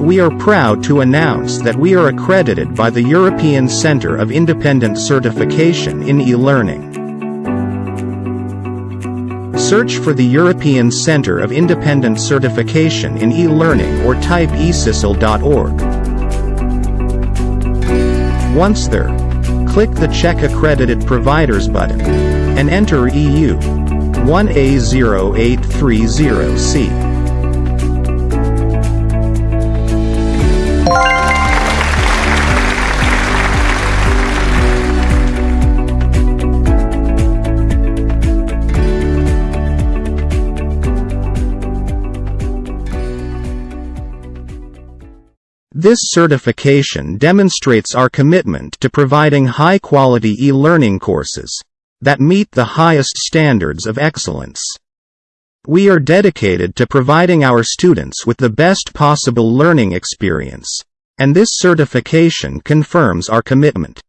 We are proud to announce that we are accredited by the European Centre of Independent Certification in e-learning. Search for the European Centre of Independent Certification in e-learning or type ecisl.org. Once there, click the Check Accredited Providers button, and enter EU 1A0830C. This certification demonstrates our commitment to providing high-quality e-learning courses that meet the highest standards of excellence. We are dedicated to providing our students with the best possible learning experience, and this certification confirms our commitment.